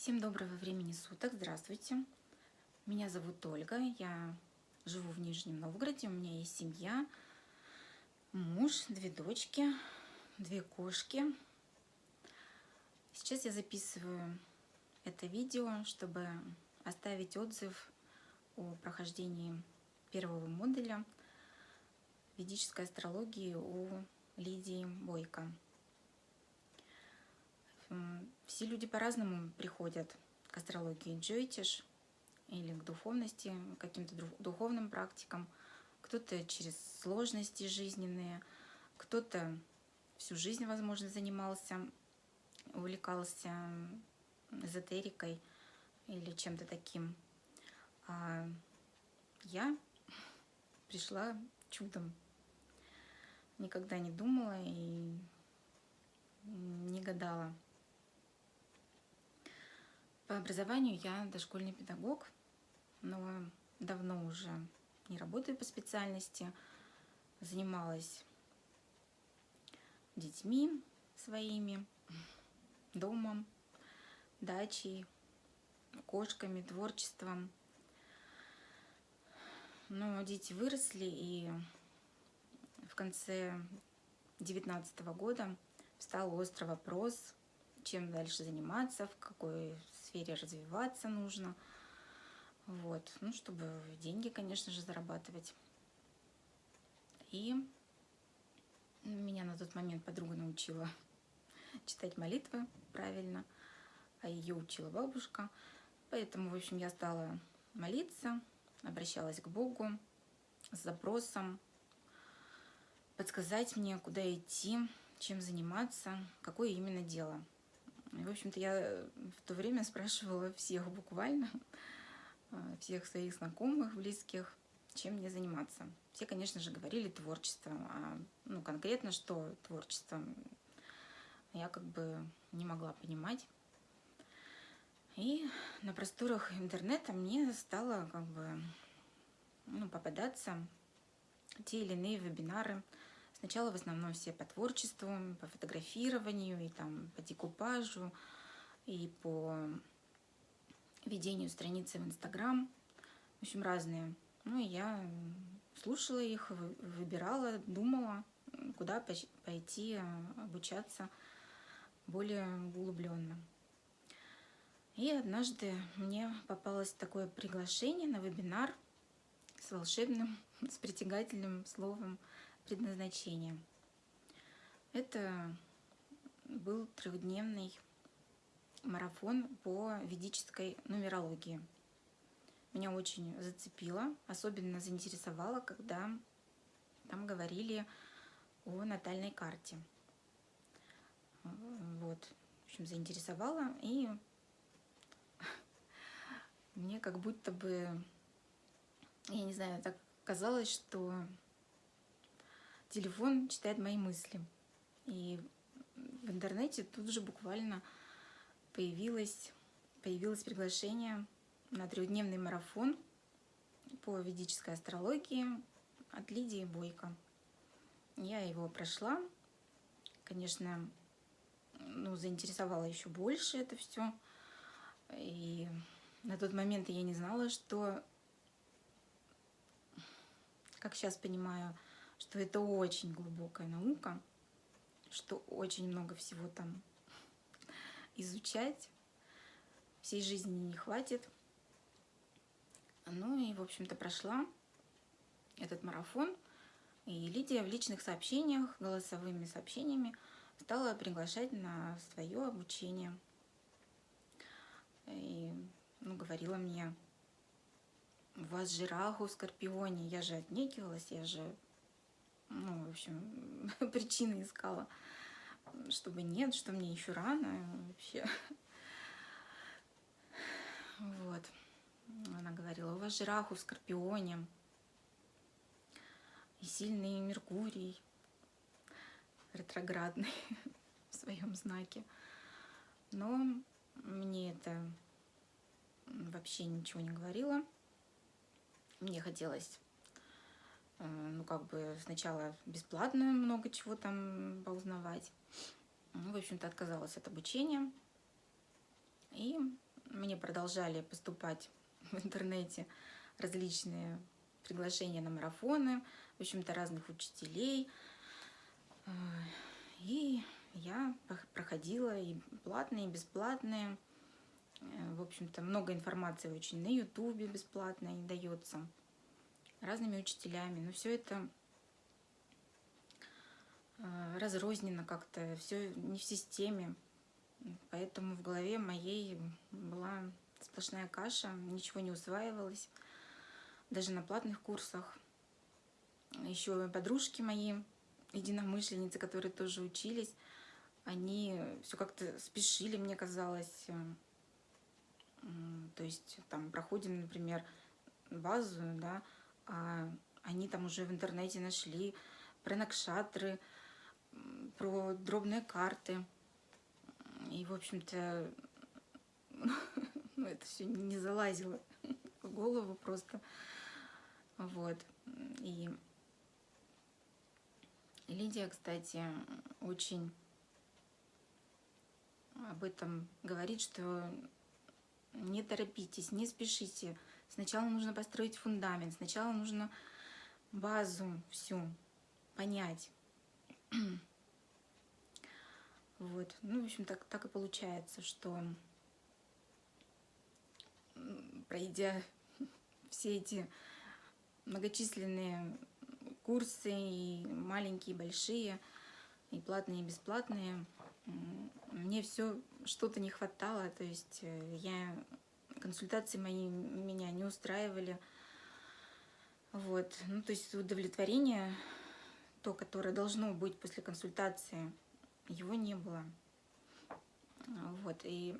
Всем доброго времени суток, здравствуйте. Меня зовут Ольга, я живу в Нижнем Новгороде, у меня есть семья, муж, две дочки, две кошки. Сейчас я записываю это видео, чтобы оставить отзыв о прохождении первого модуля ведической астрологии у Лидии Бойко. Все люди по-разному приходят к астрологии Джойтиш или к духовности, к каким-то духовным практикам. Кто-то через сложности жизненные, кто-то всю жизнь, возможно, занимался, увлекался эзотерикой или чем-то таким. А я пришла чудом. Никогда не думала и не гадала. По образованию я дошкольный педагог, но давно уже не работаю по специальности. Занималась детьми своими, домом, дачей, кошками, творчеством. Но дети выросли, и в конце девятнадцатого года встал острый вопрос, чем дальше заниматься, в какой сфере развиваться нужно. Вот, ну, чтобы деньги, конечно же, зарабатывать. И меня на тот момент подруга научила читать молитвы правильно, а ее учила бабушка. Поэтому, в общем, я стала молиться, обращалась к Богу с запросом подсказать мне, куда идти, чем заниматься, какое именно дело – и, в общем-то, я в то время спрашивала всех буквально, э, всех своих знакомых, близких, чем мне заниматься. Все, конечно же, говорили творчество, а ну, конкретно что творчество, я как бы не могла понимать. И на просторах интернета мне стало как бы ну, попадаться те или иные вебинары, Сначала в основном все по творчеству, по фотографированию, и там по декупажу, и по ведению страницы в Инстаграм. В общем, разные. Ну и я слушала их, выбирала, думала, куда пойти обучаться более углубленно. И однажды мне попалось такое приглашение на вебинар с волшебным, с притягательным словом предназначение. Это был трехдневный марафон по ведической нумерологии. Меня очень зацепило, особенно заинтересовало, когда там говорили о натальной карте. Вот, в общем, заинтересовало, и мне как будто бы, я не знаю, так казалось, что телефон читает мои мысли. И в интернете тут же буквально появилось, появилось приглашение на трехдневный марафон по ведической астрологии от Лидии Бойко. Я его прошла. Конечно, ну, заинтересовало еще больше это все. И на тот момент я не знала, что, как сейчас понимаю, что это очень глубокая наука, что очень много всего там изучать, всей жизни не хватит. Ну и, в общем-то, прошла этот марафон, и Лидия в личных сообщениях, голосовыми сообщениями стала приглашать на свое обучение. И ну, говорила мне, у вас же Раху в Скорпионе. Я же отнекивалась, я же ну, в общем, причины искала, чтобы нет, что мне еще рано вообще. Вот. Она говорила, у вас же Раху в Скорпионе, и сильный Меркурий, ретроградный в своем знаке. Но мне это вообще ничего не говорило. Мне хотелось ну, как бы сначала бесплатно много чего там поузнавать. Ну, в общем-то, отказалась от обучения. И продолжали поступать в интернете различные приглашения на марафоны, в общем-то, разных учителей. Э, и я проходила и платные, и бесплатные. Э, в общем-то, много информации очень на Ютубе бесплатной дается разными учителями. Но все это э, разрознено как-то, все не в системе. Поэтому в голове моей была сплошная каша, ничего не усваивалось, даже на платных курсах. Еще подружки мои, единомышленницы, которые тоже учились, они все как-то спешили, мне казалось. То есть там проходим, например, базу, да, они там уже в интернете нашли про накшатры, про дробные карты. И, в общем-то, ну, это все не залазило в голову просто. Вот. И Лидия, кстати, очень об этом говорит, что не торопитесь, не спешите. Сначала нужно построить фундамент, сначала нужно базу всю понять. Вот. Ну, в общем, так, так и получается, что пройдя все эти многочисленные курсы, и маленькие, и большие, и платные, и бесплатные, мне все что-то не хватало, то есть э, я консультации мои меня не устраивали. Вот. Ну, то есть удовлетворение, то, которое должно быть после консультации, его не было. Вот. И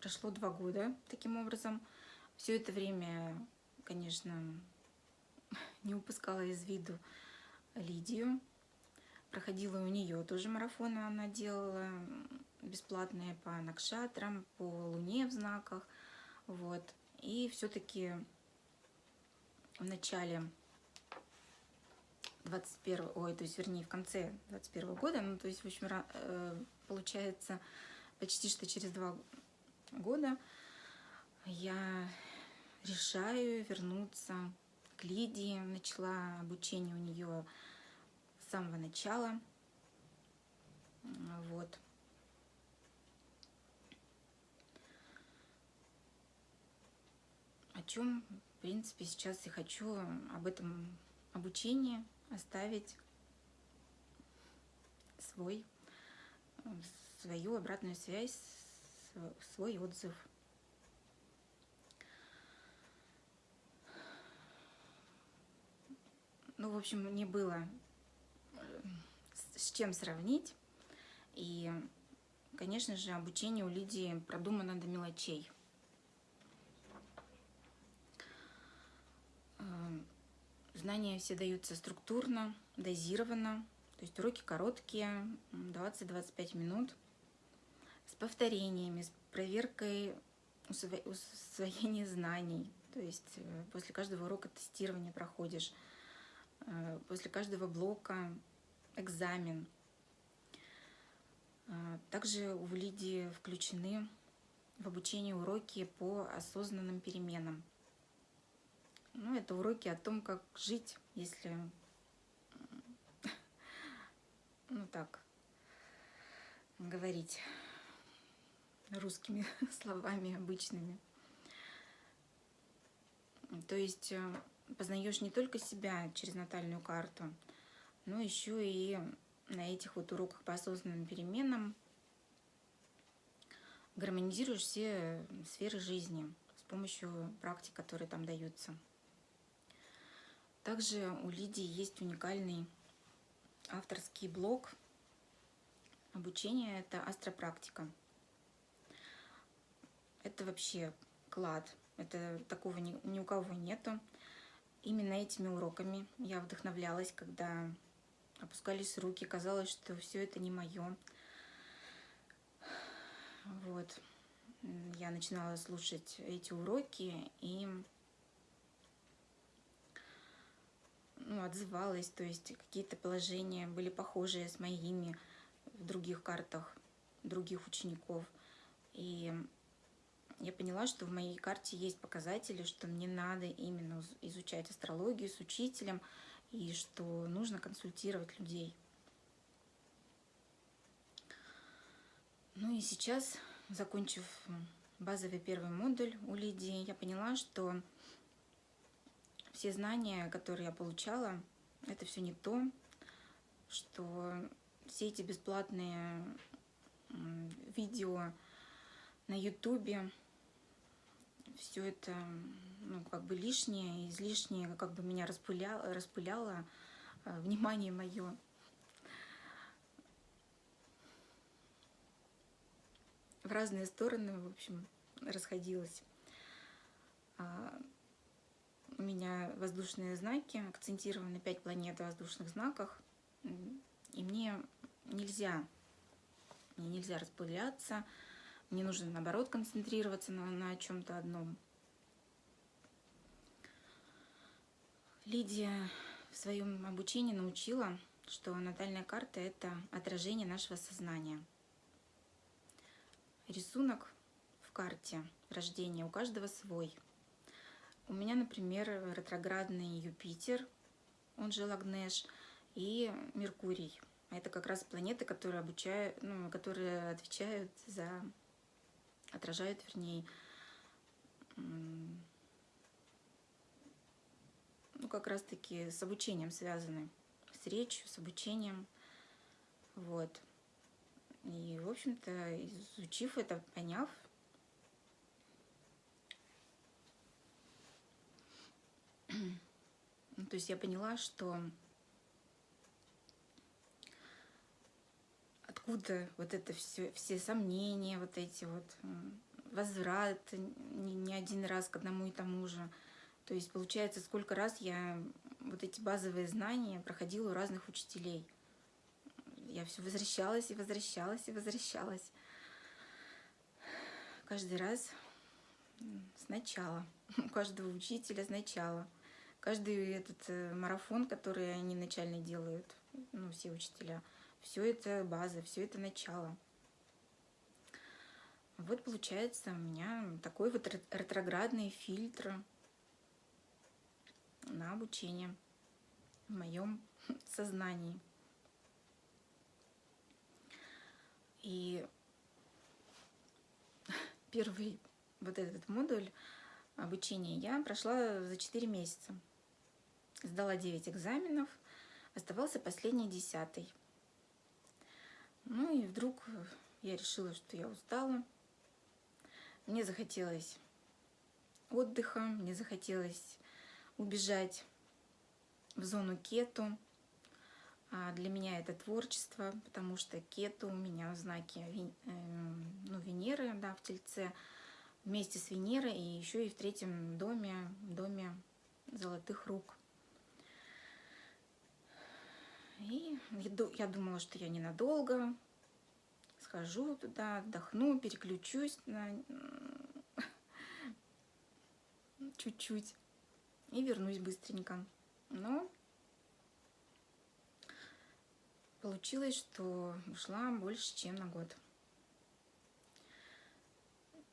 прошло два года таким образом. Все это время, конечно, не упускала из виду Лидию. Проходила у нее тоже марафоны, она делала бесплатные по накшатрам, по луне в знаках. Вот. И все-таки в начале 21 ой, то есть, вернее, в конце 21 года, ну, то есть, в общем, э, получается, почти что через два года я решаю вернуться к Лидии. Начала обучение у нее с самого начала. Вот. О чем, в принципе, сейчас я хочу об этом обучении оставить свой, свою обратную связь, свой отзыв. Ну, в общем, мне было э, с чем сравнить. И, конечно же, обучение у Лидии продумано до мелочей. Знания все даются структурно, дозированно. То есть уроки короткие, 20-25 минут, с повторениями, с проверкой усвоения знаний. То есть э, после каждого урока тестирования проходишь Э, после каждого блока экзамен. Э, также у Лидии включены в обучение уроки по осознанным переменам. Ну, это уроки о том, как жить, если, ну так, говорить русскими словами обычными. То есть э, познаешь не только себя через натальную карту, но еще и на этих вот уроках по осознанным переменам гармонизируешь все сферы жизни с помощью практик, которые там даются. Также у Лидии есть уникальный авторский блог обучения, это астропрактика. Это вообще клад, это такого ни, ни у кого нету именно этими уроками я вдохновлялась, когда опускались руки, казалось, что все это не мое. Вот. Я начинала слушать эти уроки и ну, отзывалась, то есть какие-то положения были похожие с моими в других картах других учеников. И я поняла, что в моей карте есть показатели, что мне надо именно изучать астрологию с учителем, и что нужно консультировать людей. Ну и сейчас, закончив базовый первый модуль у Лидии, я поняла, что все знания, которые я получала, это все не то, что все эти бесплатные видео на ютубе, все это ну, как бы лишнее, излишнее, как бы меня распыляло, распыляло э, внимание мое. В разные стороны, в общем, расходилось. У меня воздушные знаки, акцентированы 5 планет в воздушных знаках. И мне нельзя, мне нельзя распыляться, мне нужно, наоборот, концентрироваться на, на чем-то одном. Лидия в своем обучении научила, что натальная карта – это отражение нашего сознания. Рисунок в карте рождения у каждого свой. У меня, например, ретроградный Юпитер, он же Лагнеш, и Меркурий. Это как раз планеты, которые обучают, ну, которые отвечают за отражают, вернее, ну, как раз-таки с обучением связаны, с речью, с обучением, вот. И, в общем-то, изучив это, поняв, ну, то есть я поняла, что откуда вот это все, все сомнения, вот эти вот возврат не, не один раз к одному и тому же. То есть получается, сколько раз я вот эти базовые знания проходила у разных учителей. Я все возвращалась и возвращалась и возвращалась. Каждый раз сначала. У каждого учителя сначала. Каждый этот э, марафон, который они начально делают, ну, все учителя – все это база, все это начало. Вот получается у меня такой вот ретроградный фильтр на обучение в моем сознании. И первый вот этот модуль обучения я прошла за 4 месяца. Сдала 9 экзаменов, оставался последний десятый. Ну и вдруг я решила, что я устала. Мне захотелось отдыха, мне захотелось убежать в зону кету. А для меня это творчество, потому что кету у меня в знаке эм, ну, Венеры, да, в Тельце, вместе с Венерой и еще и в третьем доме, доме золотых рук. И я думала, что я ненадолго схожу туда, отдохну, переключусь на чуть-чуть и вернусь быстренько. Но получилось, что ушла больше, чем на год.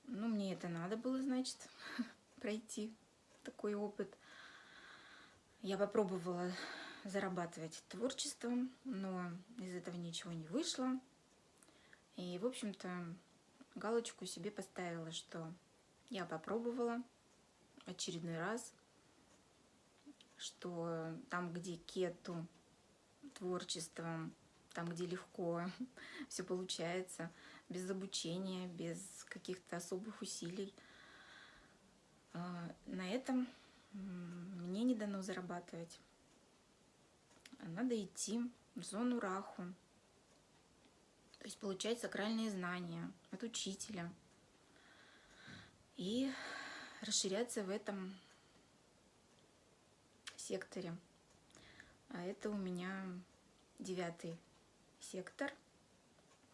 Ну, мне это надо было, значит, пройти такой опыт. Я попробовала зарабатывать творчеством, но из этого ничего не вышло. И, в общем-то, галочку себе поставила, что я попробовала очередной раз, что там, где кету творчеством, там, где легко все получается, без обучения, без каких-то особых усилий, а, на этом мне не дано зарабатывать. Надо идти в зону раху, то есть получать сакральные знания от учителя. И расширяться в этом секторе. А это у меня девятый сектор,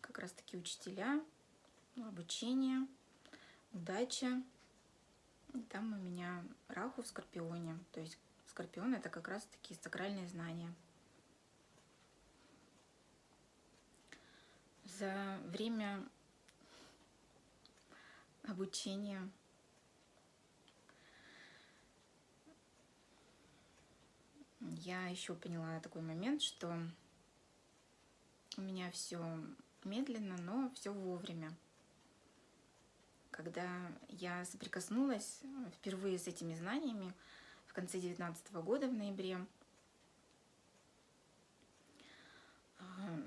как раз таки учителя, обучение, удача. И там у меня раху в Скорпионе, то есть Скорпион это как раз таки сакральные знания. за время обучения. Я еще поняла такой момент, что у меня все медленно, но все вовремя. Когда я соприкоснулась впервые с этими знаниями в конце 2019 года, в ноябре, а,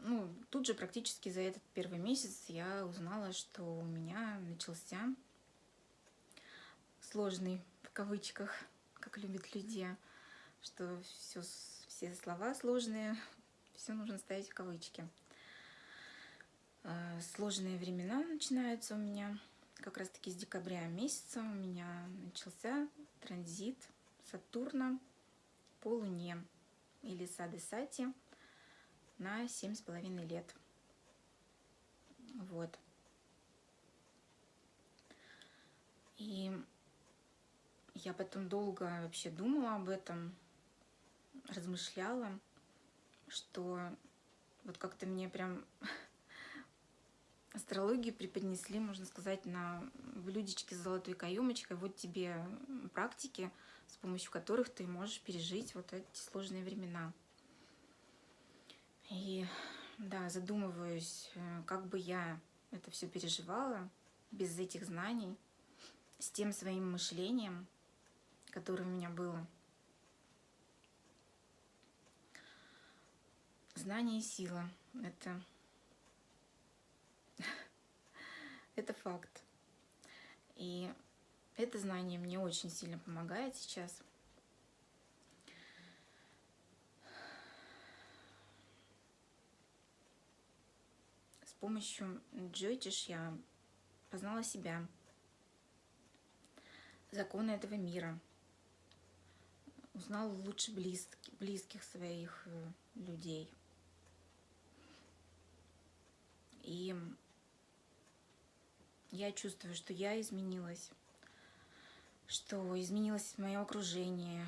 ну, тут же практически за этот первый месяц я узнала, что у меня начался сложный, в кавычках, как любят люди, что все, все слова сложные, все нужно ставить в кавычки. А, сложные времена начинаются у меня как раз-таки с декабря месяца. У меня начался транзит Сатурна по Луне или Сады Сати на семь с половиной лет. Вот. И я потом долго вообще думала об этом, размышляла, что вот как-то мне прям астрологию преподнесли, можно сказать, на блюдечке с золотой каемочкой. Вот тебе практики, с помощью которых ты можешь пережить вот эти сложные времена. И да, задумываюсь, э, как бы я это все переживала без этих знаний, с тем своим мышлением, которое у меня было. Знание и сила — это, это факт. И это знание мне очень сильно помогает сейчас — помощью Джойтиш я познала себя, законы этого мира, узнала лучше близких, близких своих э, людей. И я чувствую, что я изменилась, что изменилось мое окружение,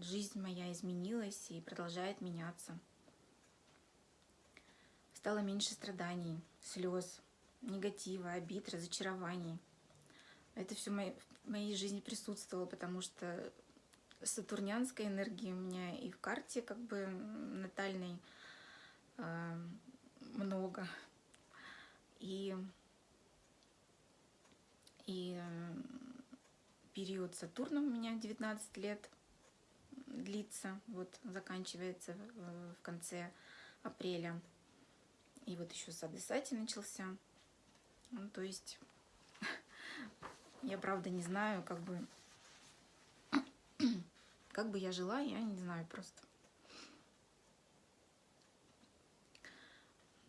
жизнь моя изменилась и продолжает меняться. Стало меньше страданий, слез, негатива, обид, разочарований. Это все в моей жизни присутствовало, потому что сатурнянской энергии у меня и в карте как бы натальной э, много. И, и э, период Сатурна у меня 19 лет длится, вот заканчивается в, в конце апреля. И вот еще садесати начался. Ну, то есть, я правда не знаю, как бы, как бы я жила, я не знаю просто.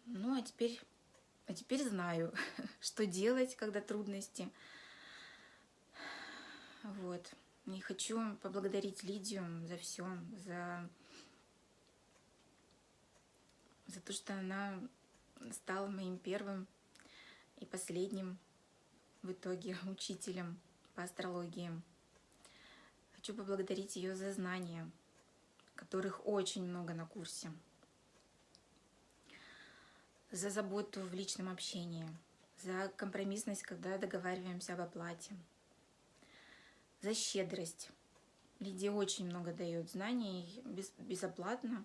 Ну, а теперь, а теперь знаю, что делать, когда трудности. Вот. И хочу поблагодарить Лидию за все, за, за то, что она стал моим первым и последним в итоге учителем по астрологии. Хочу поблагодарить ее за знания, которых очень много на курсе, за заботу в личном общении, за компромиссность, когда договариваемся об оплате, за щедрость. Лидия очень много дает знаний без, безоплатно,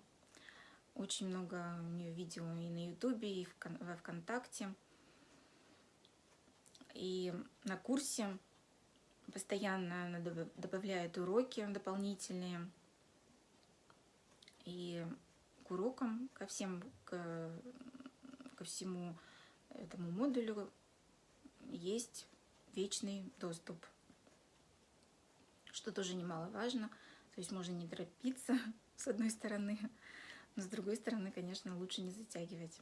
очень много у нее видео и на Ютубе, и во Вконтакте. И на курсе постоянно она добавляет уроки дополнительные. И к урокам, ко всем, к, ко всему этому модулю есть вечный доступ, что тоже немаловажно. То есть можно не торопиться, с одной стороны, но с другой стороны, конечно, лучше не затягивать.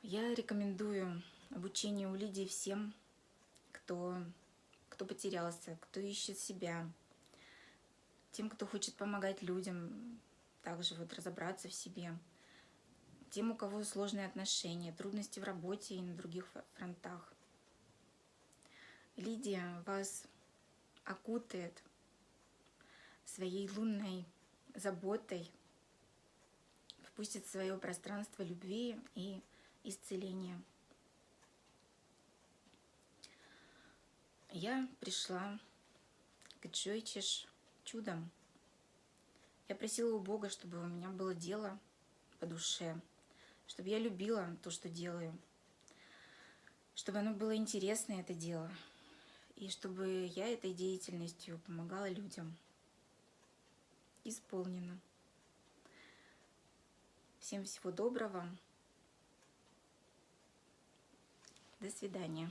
Я рекомендую обучение у Лидии всем, кто, кто потерялся, кто ищет себя, тем, кто хочет помогать людям, также вот разобраться в себе, тем, у кого сложные отношения, трудности в работе и на других фронтах. Лидия вас окутает своей лунной заботой, впустит в свое пространство любви и исцеления. я пришла к Джойчиш чудом. Я просила у Бога, чтобы у меня было дело по душе, чтобы я любила то, что делаю, чтобы оно было интересно, это дело, и чтобы я этой деятельностью помогала людям. Исполнено. Всем всего доброго. До свидания.